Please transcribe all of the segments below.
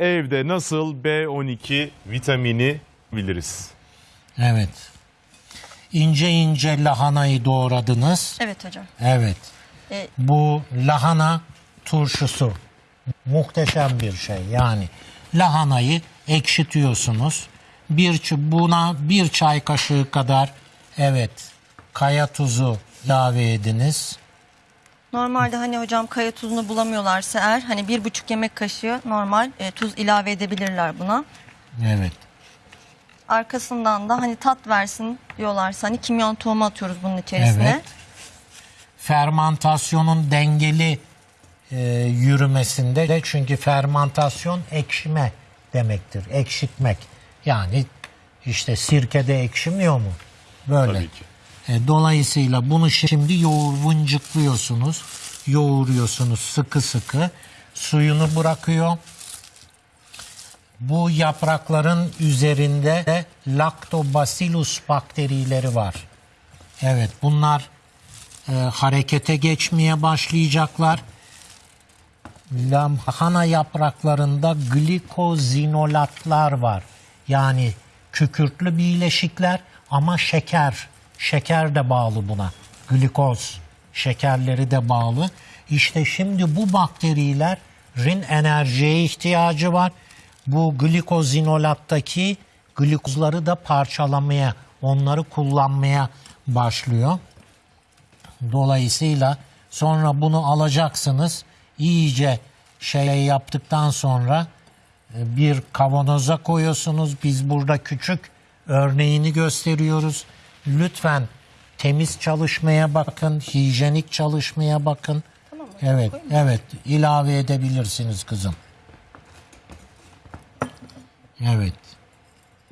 evde nasıl B12 vitamini biliriz? Evet. İnce ince lahanayı doğradınız. Evet hocam. Evet. E, Bu lahana turşusu muhteşem bir şey. Yani lahanayı ekşitiyorsunuz. Bir ç- buna bir çay kaşığı kadar evet kaya tuzu ilave ediniz. Normalde hani hocam kaya tuzunu bulamıyorlarsa eğer hani bir buçuk yemek kaşığı normal e, tuz ilave edebilirler buna. Evet. Arkasından da hani tat versin diyorlarsa hani kimyon tohumu atıyoruz bunun içerisine. Evet. Fermantasyonun dengeli e, yürümesinde de çünkü fermantasyon ekşime demektir. Ekşitmek. Yani işte sirkede ekşimiyor mu? Böyle. Tabii ki. E, dolayısıyla bunu şimdi yoğurvuncukluyorsunuz. Yoğuruyorsunuz sıkı sıkı. Suyunu bırakıyor. Bu yaprakların üzerinde de Lactobacillus bakterileri var. Evet bunlar e, harekete geçmeye başlayacaklar. Lahana yapraklarında glikozinolatlar var. Yani kükürtlü bileşikler ama şeker. Şeker de bağlı buna. Glikoz şekerleri de bağlı. İşte şimdi bu bakterilerin enerjiye ihtiyacı var. Bu glikozinolattaki glikozları da parçalamaya, onları kullanmaya başlıyor. Dolayısıyla sonra bunu alacaksınız. İyice şey yaptıktan sonra e, bir kavanoza koyuyorsunuz. Biz burada küçük örneğini gösteriyoruz. Lütfen temiz çalışmaya bakın, hijyenik çalışmaya bakın. Tamam mı? Evet, Koyayım evet. ilave edebilirsiniz kızım. Evet.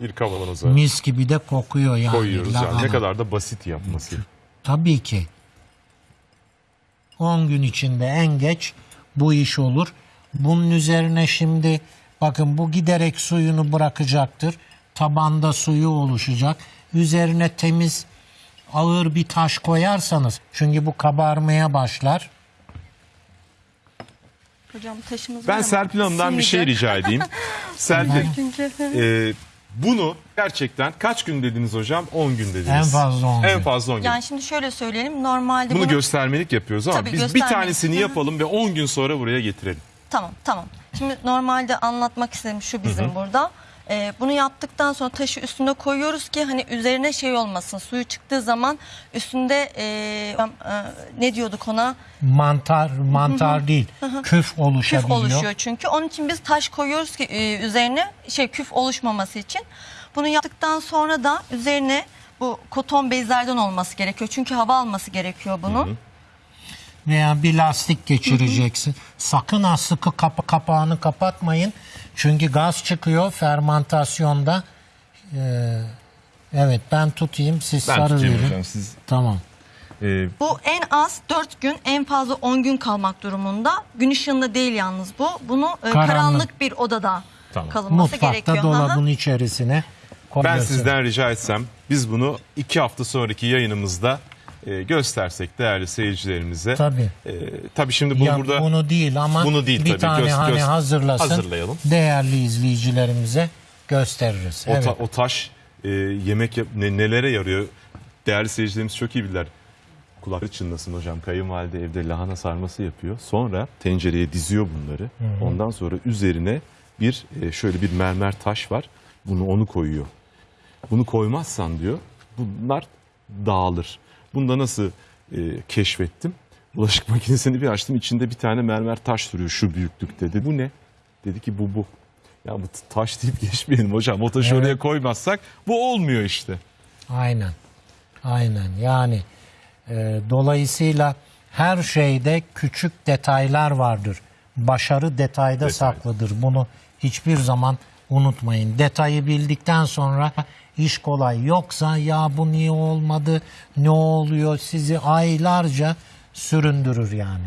Bir kavanoza Mis gibi de kokuyor yani. koyuyoruz yani. Ne lahana. kadar da basit yapması. Tabii ki. 10 gün içinde en geç bu iş olur. Bunun üzerine şimdi bakın bu giderek suyunu bırakacaktır. Tabanda suyu oluşacak. Üzerine temiz ağır bir taş koyarsanız çünkü bu kabarmaya başlar. Hocam taşımız var Ben ama Serpil Hanım'dan bir şey rica edeyim. Serpil, Çünkü e, bunu gerçekten kaç gün dediniz hocam? 10 gün dediniz. En fazla 10 En gün. fazla 10 gün. yani şimdi şöyle söyleyelim. Normalde Bunu bunu göstermelik yapıyoruz ama Tabii, biz bir göstermelik. tanesini Hı hı. yapalım ve 10 gün sonra buraya getirelim. Tamam tamam. Şimdi normalde anlatmak istediğim şu bizim burada. Ee, bunu yaptıktan sonra taşı üstüne koyuyoruz ki hani üzerine şey olmasın. Suyu çıktığı zaman üstünde e, e, ne diyorduk ona? Mantar mantar değil. Küf oluşabiliyor. Küf oluşuyor çünkü. Onun için biz taş koyuyoruz ki e, üzerine şey küf oluşmaması için. Bunu yaptıktan sonra da üzerine bu koton bezlerden olması gerekiyor. Çünkü hava alması gerekiyor bunun. Veya bir lastik geçireceksin. Sakın ha sıkı kapı kapağını kapatmayın. Çünkü gaz çıkıyor fermantasyonda. Ee, evet ben tutayım siz Ben sarı tutayım verin. hocam siz. Tamam. e, Bu en az 4 gün en fazla 10 gün kalmak durumunda. Gün ışığında değil yalnız bu. Bunu e, Karanlık. karanlık bir odada Tamam. kalınması Mutfakta gerekiyor. Hı hı. dolabın içerisine ben koyuyorsun. sizden rica etsem biz bunu 2 hafta sonraki yayınımızda e, göstersek değerli seyircilerimize. Tabii. E, tabii şimdi bunu Ya burada bunu değil ama Bunu değil bir tabii. tane Göz- hani göz- hazırlasın. hazırlayalım. Değerli izleyicilerimize gösteririz. o, evet. ta- o taş e, yemek yap- ne- nelere yarıyor? Değerli seyircilerimiz çok iyi bilirler. Kulakları çınlasın hocam. Kayınvalide evde lahana sarması yapıyor. Sonra tencereye diziyor bunları. Ondan sonra üzerine bir e, şöyle bir mermer taş var. Bunu onu koyuyor. Bunu koymazsan diyor bunlar dağılır. Bunu da nasıl e, keşfettim? Bulaşık makinesini bir açtım. içinde bir tane mermer taş duruyor şu büyüklükte. Dedi bu ne? Dedi ki bu bu. Ya bu taş deyip geçmeyelim hocam. O taşı Evet. oraya koymazsak bu olmuyor işte. Aynen. Aynen. Yani e, dolayısıyla her şeyde küçük detaylar vardır. Başarı detayda saklıdır. Bunu hiçbir zaman unutmayın. Detayı bildikten sonra iş kolay. Yoksa ya bu niye olmadı, ne oluyor sizi aylarca süründürür yani.